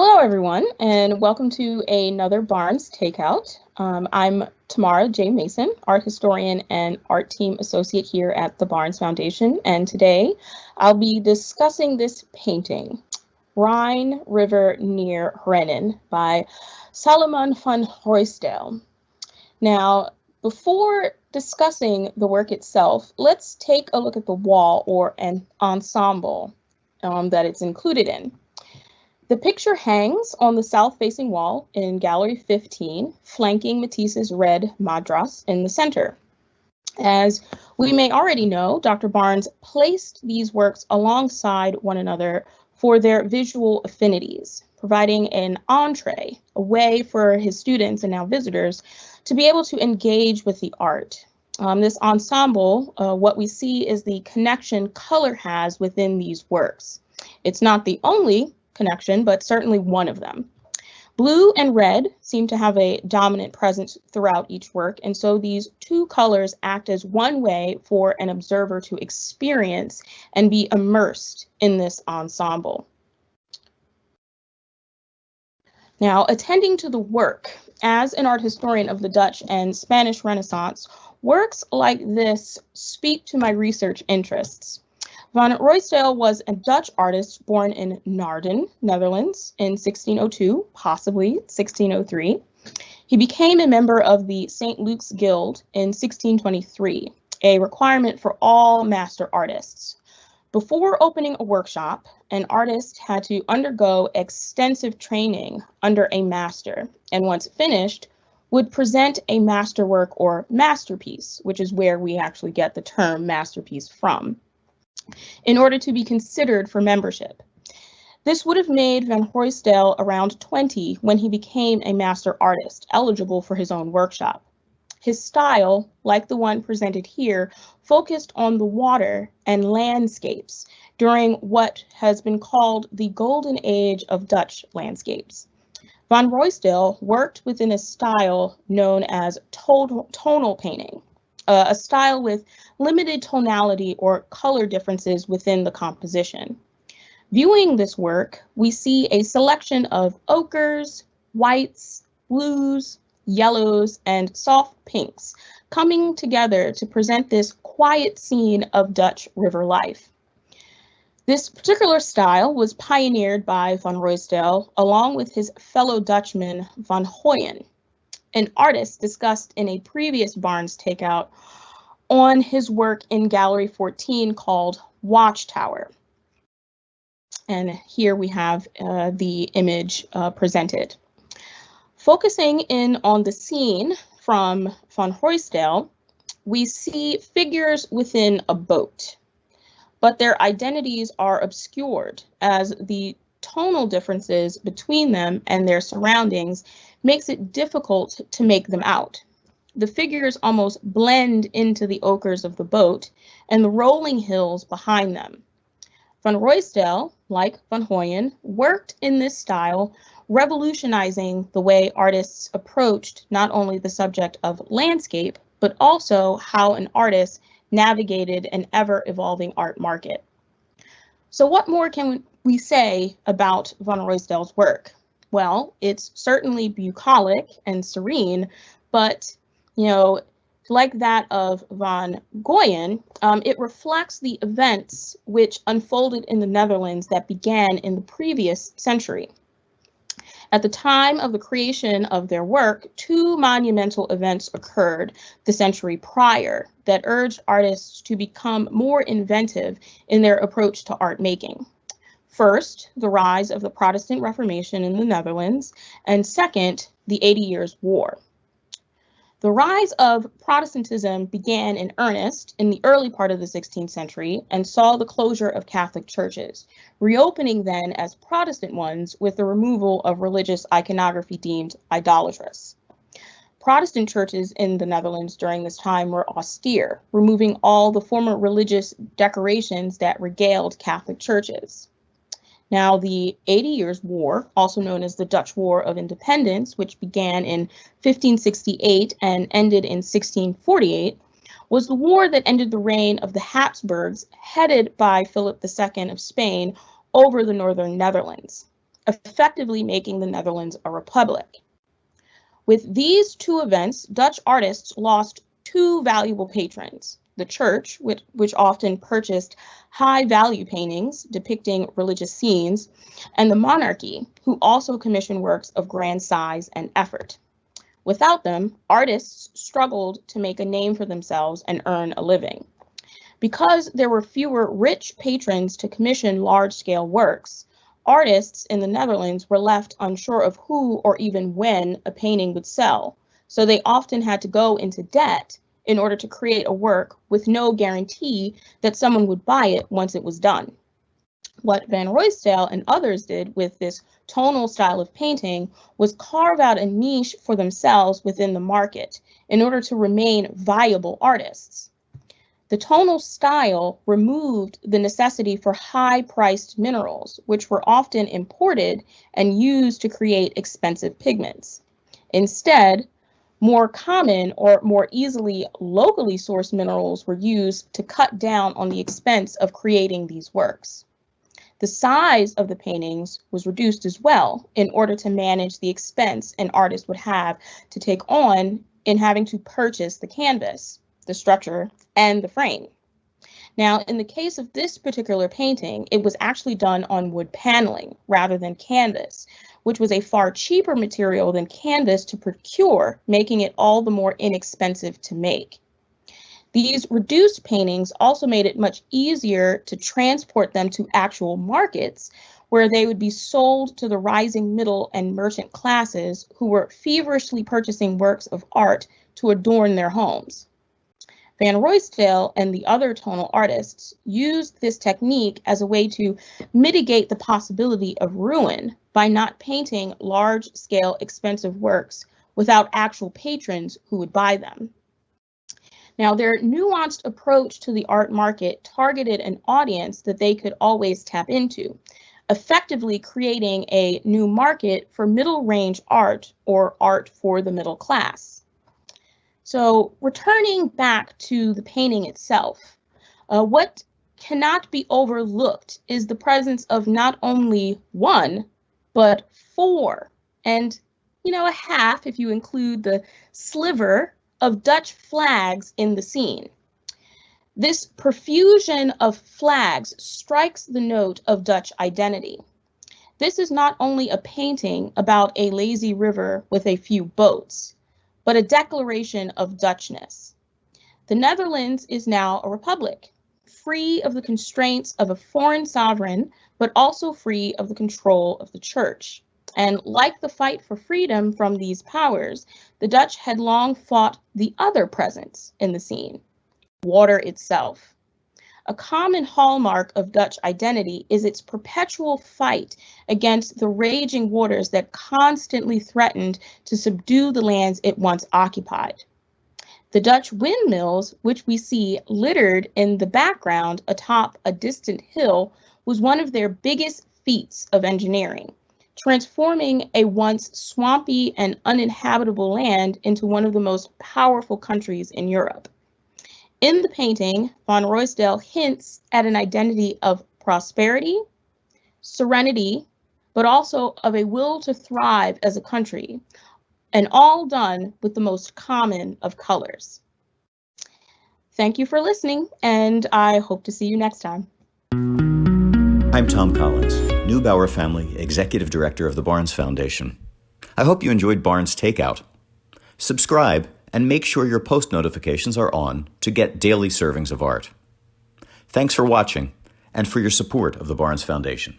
Hello, everyone, and welcome to another Barnes Takeout. Um, I'm Tamara J. Mason, art historian and art team associate here at the Barnes Foundation, and today I'll be discussing this painting, Rhine River near Rhenen by Salomon van Ruysdael. Now, before discussing the work itself, let's take a look at the wall or an ensemble um, that it's included in. The picture hangs on the south-facing wall in Gallery 15, flanking Matisse's red Madras in the center. As we may already know, Dr. Barnes placed these works alongside one another for their visual affinities, providing an entree, a way for his students and now visitors to be able to engage with the art. Um, this ensemble, uh, what we see is the connection color has within these works. It's not the only connection, but certainly one of them. Blue and red seem to have a dominant presence throughout each work, and so these two colors act as one way for an observer to experience and be immersed in this ensemble. Now, attending to the work, as an art historian of the Dutch and Spanish Renaissance, works like this speak to my research interests. Van Ruysdael was a Dutch artist born in Naarden, Netherlands in 1602, possibly 1603. He became a member of the St. Luke's Guild in 1623, a requirement for all master artists. Before opening a workshop, an artist had to undergo extensive training under a master, and once finished, would present a masterwork or masterpiece, which is where we actually get the term masterpiece from in order to be considered for membership. This would have made Van Ruysdael around 20 when he became a master artist, eligible for his own workshop. His style, like the one presented here, focused on the water and landscapes during what has been called the golden age of Dutch landscapes. Van Ruysdael worked within a style known as tonal painting, uh, a style with limited tonality or color differences within the composition. Viewing this work, we see a selection of ochres, whites, blues, yellows, and soft pinks coming together to present this quiet scene of Dutch river life. This particular style was pioneered by Van Ruysdael along with his fellow Dutchman Van Goyen, an artist discussed in a previous Barnes takeout on his work in Gallery 14 called Watchtower. And here we have uh, the image uh, presented. Focusing in on the scene from Van Ruysdael, we see figures within a boat, but their identities are obscured as the tonal differences between them and their surroundings makes it difficult to make them out. The figures almost blend into the ochres of the boat and the rolling hills behind them. Van Ruysdael, like Van Goyen, worked in this style, revolutionizing the way artists approached not only the subject of landscape, but also how an artist navigated an ever-evolving art market. So what more can we say about Van Ruysdael's work? Well, it's certainly bucolic and serene, but, you know, like that of Van Goyen, um, it reflects the events which unfolded in the Netherlands that began in the previous century. At the time of the creation of their work, two monumental events occurred the century prior that urged artists to become more inventive in their approach to art making. First, the rise of the Protestant Reformation in the Netherlands, and second, the Eighty Years' War. The rise of Protestantism began in earnest in the early part of the 16th century and saw the closure of Catholic churches, reopening then as Protestant ones with the removal of religious iconography deemed idolatrous. Protestant churches in the Netherlands during this time were austere, removing all the former religious decorations that regaled Catholic churches. Now, the Eighty Years' War, also known as the Dutch War of Independence, which began in 1568 and ended in 1648, was the war that ended the reign of the Habsburgs, headed by Philip II of Spain, over the northern Netherlands. effectively making the Netherlands a republic. With these two events, Dutch artists lost two valuable patrons the church, which, which often purchased high value paintings depicting religious scenes, and the monarchy, who also commissioned works of grand size and effort. Without them, artists struggled to make a name for themselves and earn a living. Because there were fewer rich patrons to commission large scale works, artists in the Netherlands were left unsure of who or even when a painting would sell, so they often had to go into debt in order to create a work with no guarantee that someone would buy it once it was done. What Van Ruysdael and others did with this tonal style of painting was carve out a niche for themselves within the market in order to remain viable artists. The tonal style removed the necessity for high priced minerals, which were often imported and used to create expensive pigments. Instead, more common or more easily locally sourced minerals were used to cut down on the expense of creating these works. The size of the paintings was reduced as well in order to manage the expense an artist would have to take on in having to purchase the canvas, the structure, and the frame. Now, in the case of this particular painting, it was actually done on wood paneling rather than canvas, which was a far cheaper material than canvas to procure, making it all the more inexpensive to make. These reduced paintings also made it much easier to transport them to actual markets where they would be sold to the rising middle and merchant classes who were feverishly purchasing works of art to adorn their homes. Van Ruysdael and the other tonal artists used this technique as a way to mitigate the possibility of ruin by not painting large-scale expensive works without actual patrons who would buy them. Now, their nuanced approach to the art market targeted an audience that they could always tap into, effectively creating a new market for middle range art or art for the middle class. So returning back to the painting itself, uh, what cannot be overlooked is the presence of not only one, but four, and you know, a half if you include the sliver of Dutch flags in the scene. This profusion of flags strikes the note of Dutch identity. This is not only a painting about a lazy river with a few boats but a declaration of Dutchness. The Netherlands is now a republic, free of the constraints of a foreign sovereign, but also free of the control of the church. And like the fight for freedom from these powers, the Dutch had long fought the other presence in the scene, water itself. A common hallmark of Dutch identity is its perpetual fight against the raging waters that constantly threatened to subdue the lands it once occupied. The Dutch windmills, which we see littered in the background atop a distant hill, was one of their biggest feats of engineering, transforming a once swampy and uninhabitable land into one of the most powerful countries in Europe. In the painting, Van Ruysdael hints at an identity of prosperity, serenity, but also of a will to thrive as a country, and all done with the most common of colors. Thank you for listening, and I hope to see you next time. I'm Thom Collins, Neubauer Family Executive Director of the Barnes Foundation. I hope you enjoyed Barnes Takeout. Subscribe and make sure your post notifications are on to get daily servings of art. Thanks for watching and for your support of the Barnes Foundation.